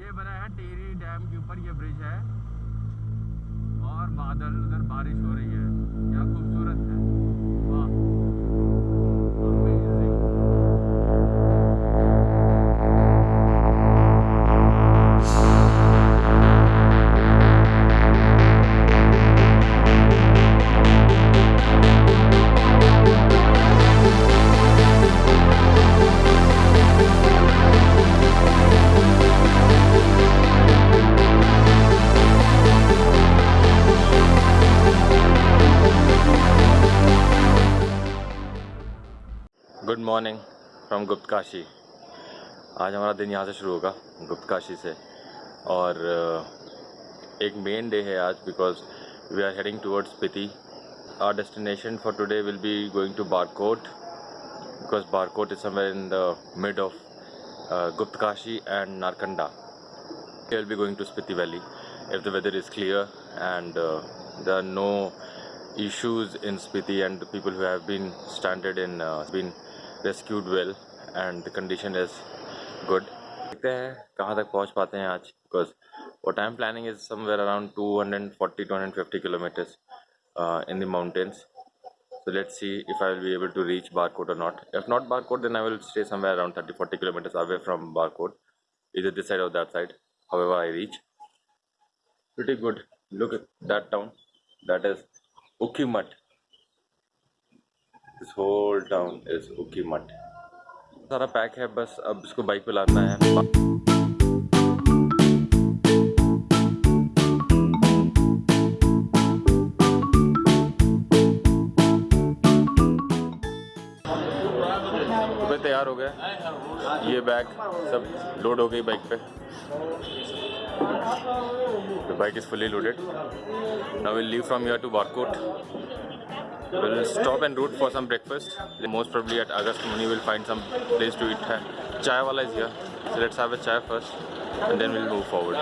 ये बना है टेरी डैम के ऊपर, ये ब्रिज है। और बादल, उधर बारिश हो रही है। क्या खूबसूरत है। गुड मॉर्निंग फ्रॉम गुप्त काशी आज हमारा दिन यहाँ से शुरू होगा गुप्त काशी से। और uh, एक मेन डे है आज because we are heading towards Spiti our destination for today will be going to Barkot because Barkot is somewhere in the mid of Guptkashi and Narkanda will be going to Spiti Valley if the weather is clear and uh, there are no issues in Spiti and the people who have been stranded in uh, been rescued well and the condition is good. देखते हैं कहाँ तक पहुँच पाते हैं आज because what I'm planning is somewhere around 240 250 kilometers uh, in the mountains. So let's see if I will be able to reach Barkot or not. If not Barkot, then I will stay somewhere around 30 40 kilometers away from Barkot, either this side or that side. However, I reach. Pretty good. Look at that town. That is Ukimat. This whole town is Ukhimath सारा pack है, बस अब इसको bike पे लाना है। तैयार हो गया। ये बैग सब लोड हो गई बाइक पे। Bike is fully loaded now will leave from you to Barkot We'll stop and route for some breakfast. Most probably at August Muni we'll find some place to eat. Chai is here. So let's have a chai first and then we'll move forward.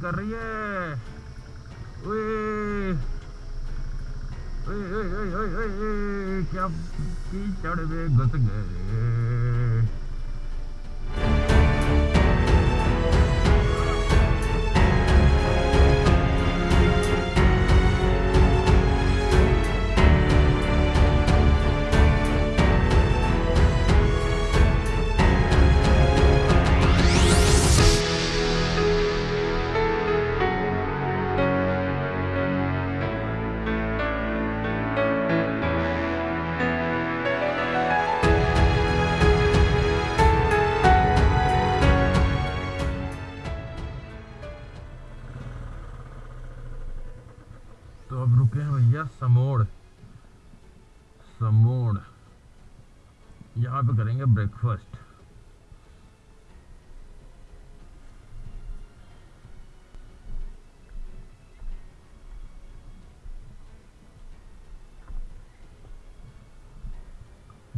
कर रही है। ओए। ओए ओए ओए ओए क्या कीचड़ में घुस गए।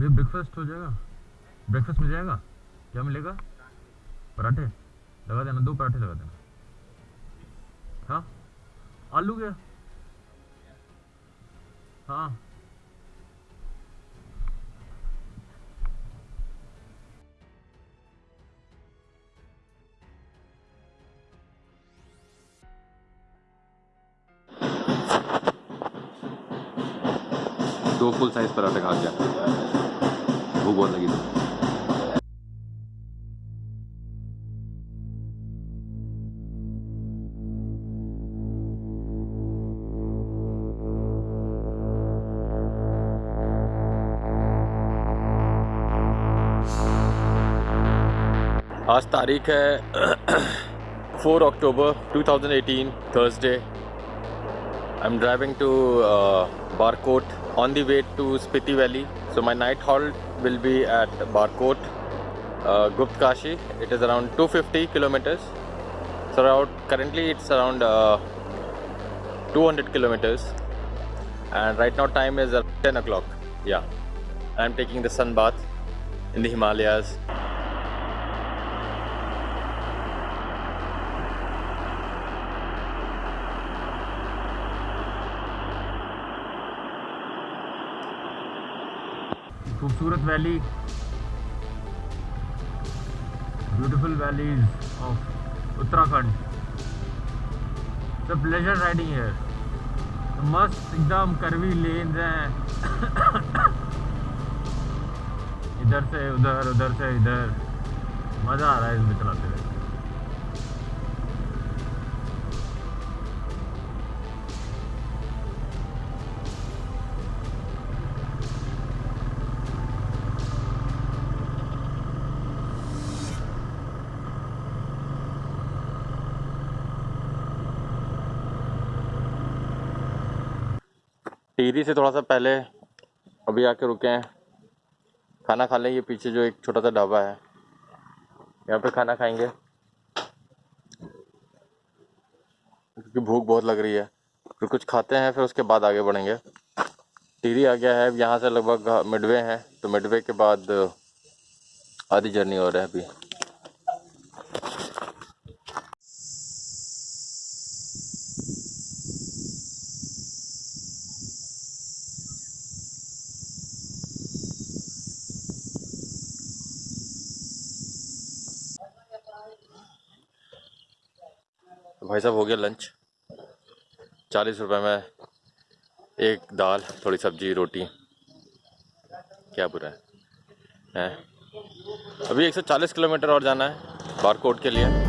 भैया ब्रेकफास्ट हो जाएगा। ब्रेकफास्ट मिल जाएगा? क्या मिलेगा? पराठे लगा देना, दो पराठे लगा देना। हाँ? आलू क्या? हाँ। दो फुल साइज़ पराठे खा गया बहुत लगी आज तारीख है 4 अक्टूबर 2018 Thursday I am driving to Barkot on the way to Spiti Valley. So my night halt will be at Barkot uh, Gupt Kashi. It is around 250 kilometers. So around currently it's around uh, 200 kilometers. And right now time is at 10 o'clock. Yeah. I'm taking the sun bath in the Himalayas खूबसूरत valley beautiful valleys of Uttarakhand the pleasure riding है मस्त एकदम करवी लेन हैं। इधर से उधर उधर से इधर। मज़ा आ रहा है इसमें चलाते हुए टिहरी से थोड़ा सा पहले अभी आके रुके हैं। खाना खा लेंगे, पीछे जो एक छोटा सा ढाबा है। यहाँ पे खाना खाएँगे। क्योंकि भूख बहुत लग रही है। फिर कुछ खाते हैं, फिर उसके बाद आगे बढ़ेंगे। टिहरी आ गया है, अब यहाँ से लगभग मिडवे है। तो मिडवे के बाद आधी जर्नी हो रहा है अभी। भाई साहब, हो गया लंच चालीस रुपए में एक दाल, थोड़ी सब्ज़ी, रोटी। क्या बुरा है? है? अभी 140 किलोमीटर और जाना है बारकोट के लिए।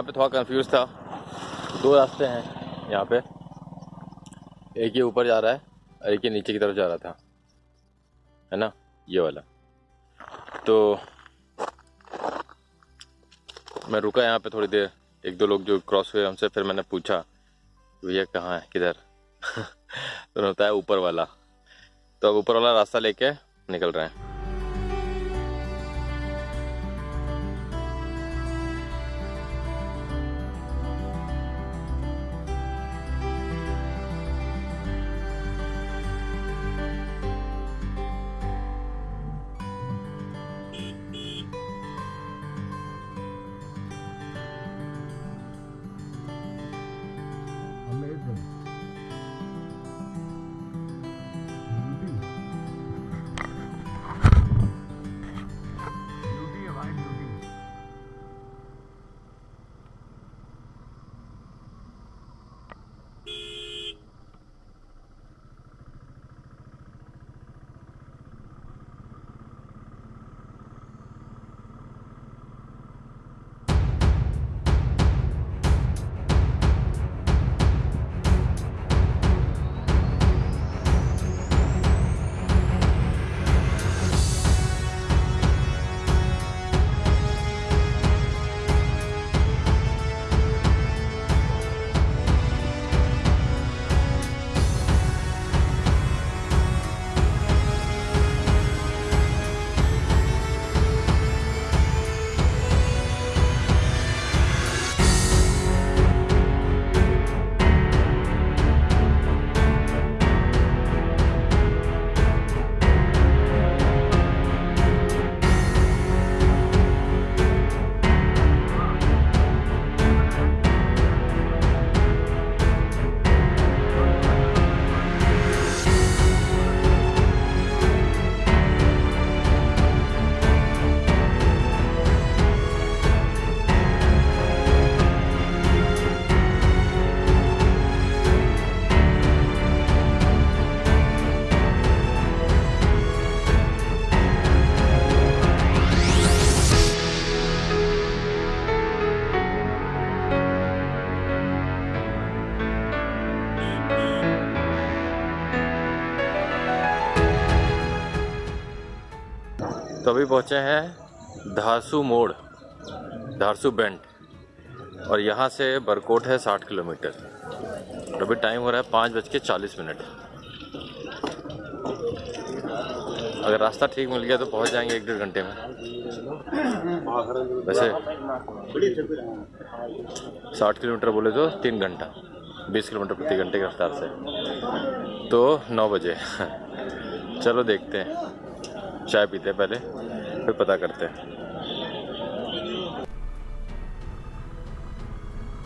यहाँ पे थोड़ा कंफ्यूज था। दो रास्ते हैं यहाँ पे। एक ही ऊपर जा रहा है और एक ही नीचे की तरफ़ जा रहा था। है ना? ये वाला। तो मैं रुका यहाँ पे थोड़ी देर। एक दो लोग जो क्रॉस हुए हमसे, फिर मैंने पूछा, भैया, कहाँ है? किधर? तो बताया ऊपर वाला। तो अब ऊपर वाला रास्ता लेके निकल रहे हैं। अभी पहुँचे हैं धारसू मोड़, धारसू बेंड और यहाँ से बरकोट है साठ किलोमीटर। और अभी टाइम हो रहा है पाँच बज के चालीस मिनट। अगर रास्ता ठीक मिल गया तो पहुँच जाएँगे एक डेढ़ घंटे में। वैसे साठ किलोमीटर बोले तो तीन घंटा, बीस किलोमीटर प्रति घंटे की रफ्तार से। तो नौ बजे। चलो देखते हैं। चाय पीते पहले, फिर पता करते हैं।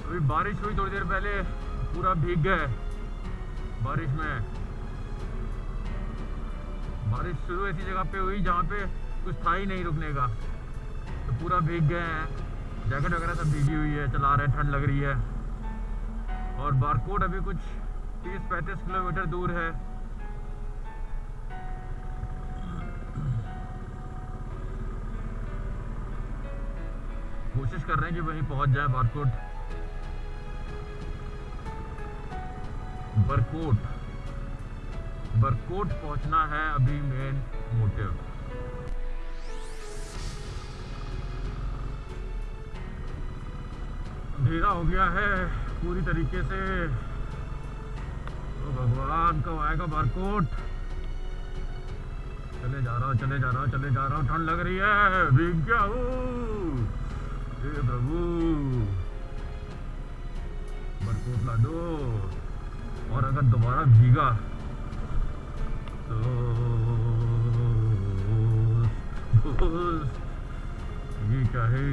अभी बारिश हुई थोड़ी देर पहले, पूरा भीग गए बारिश में। बारिश शुरू ऐसी जगह पे हुई, जहाँ पे कुछ था ही नहीं रुकने का। तो पूरा भीग गए हैं। जैकेट वगैरह सब भीगी हुई है, चला रहे हैं, ठंड लग रही है। और बारकोट अभी कुछ 30-35 किलोमीटर दूर है। कोशिश कर रहे हैं कि वहीं पहुँच जाए बारकोट बरकोट बरकोट पहुँचना है अभी मेन मोटिव अंधेरा हो गया है पूरी तरीके से। तो भगवान, कब आएगा बारकोट चले जा रहा हूँ चले जा रहा हूँ चले जा रहा हूँ ठंड लग रही है। भीग गया हूँ हे प्रभु बरकोट ला दो और अगर दोबारा भीगा तो ये क्या है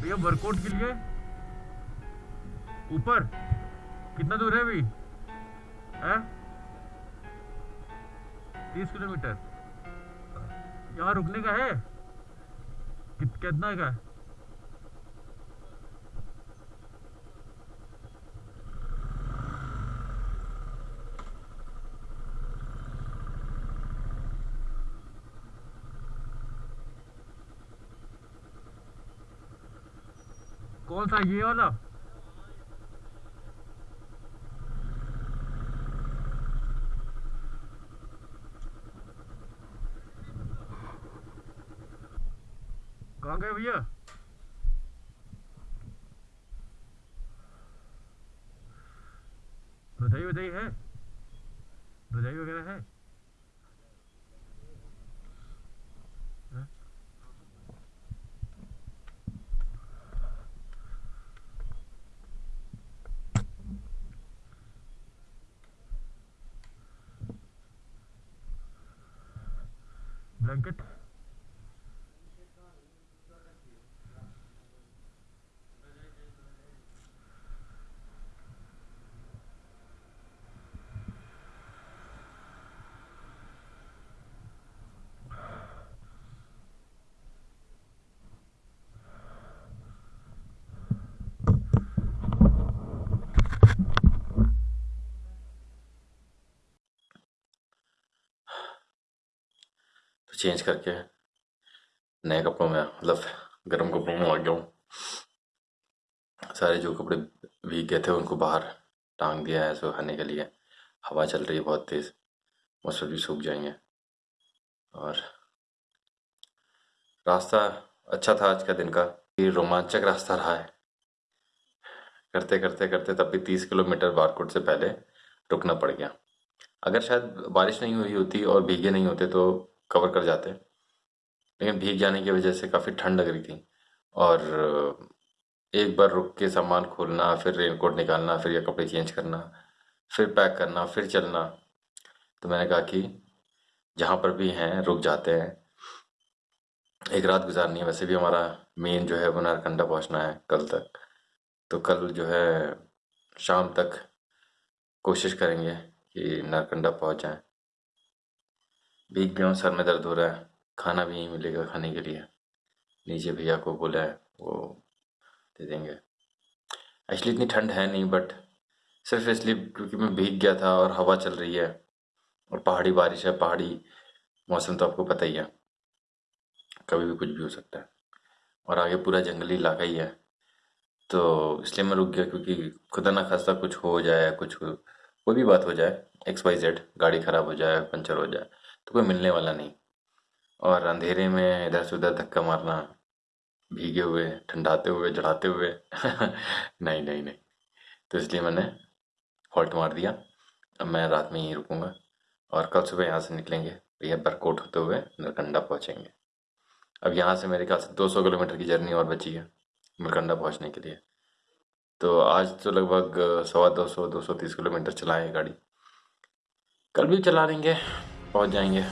भैया वर्कआउट के लिए ऊपर कितना दूर है अभी है तीस किलोमीटर। यहाँ रुकने का है? कित, कितना का? कौन सा ये वाला? कहाँ गए भैया रजाई वजाई है रजाई वगैरह है हैं? ब्लैंकेट चेंज करके नए कपड़ों में मतलब गर्म कपड़ों में आ गया हूँ। सारे जो कपड़े भीग गए थे, उनको बाहर टांग दिया है सुखाने के लिए। हवा चल रही है बहुत तेज़ पर भी सूख जाएँगे। और रास्ता अच्छा था आज का दिन का ये रोमांचक रास्ता रहा है। करते करते करते तब भी तीस किलोमीटर बारकोट से पहले रुकना पड़ गया। अगर शायद बारिश नहीं हुई होती और भीगे नहीं होते तो कवर कर जाते लेकिन भीग जाने की वजह से काफ़ी ठंड लग रही थी। और एक बार रुक के सामान खोलना, फिर रेनकोट निकालना, फिर ये कपड़े चेंज करना, फिर पैक करना, फिर चलना। तो मैंने कहा कि जहाँ पर भी हैं, रुक जाते हैं। एक रात गुजारनी है, वैसे भी हमारा मेन जो है वो नारकंडा पहुँचना है कल तक। तो कल जो है शाम तक कोशिश करेंगे कि नारकंडा पहुँच जाएँ। भीग गया हूँ सर में दर्द हो रहा है। खाना भी नहीं मिलेगा खाने के लिए। नीचे भैया को बोला है, वो दे देंगे। एक्चुअली इतनी ठंड है नहीं बट सिर्फ़ इसलिए क्योंकि मैं भीग गया था और हवा चल रही है और पहाड़ी बारिश है, पहाड़ी मौसम तो आपको पता ही है। कभी भी कुछ भी हो सकता है। और आगे पूरा जंगली इलाका ही है। तो इसलिए मैं रुक गया क्योंकि खुदा ना खास्ता कुछ हो जाए, कुछ कोई भी बात हो जाए एक्स वाई जेड गाड़ी ख़राब हो जाए, पंचर हो जाए तो कोई मिलने वाला नहीं। और अंधेरे में इधर से उधर धक्का मारना, भीगे हुए, ठंडाते हुए, जड़ाते हुए, नहीं नहीं नहीं। तो इसलिए मैंने हॉल्ट मार दिया। अब मैं रात में यहीं रुकूँगा और कल सुबह यहाँ से निकलेंगे। भैया बरकोट होते हुए नरकंडा पहुँचेंगे। अब यहाँ से मेरे ख्याल से 200 किलोमीटर की जर्नी और बची है नरकंडा पहुँचने के लिए। तो आज तो लगभग सवा दो सौ दो सौ तीस किलोमीटर चलाए गाड़ी। कल भी चला लेंगे। पहुँच जाएँगे।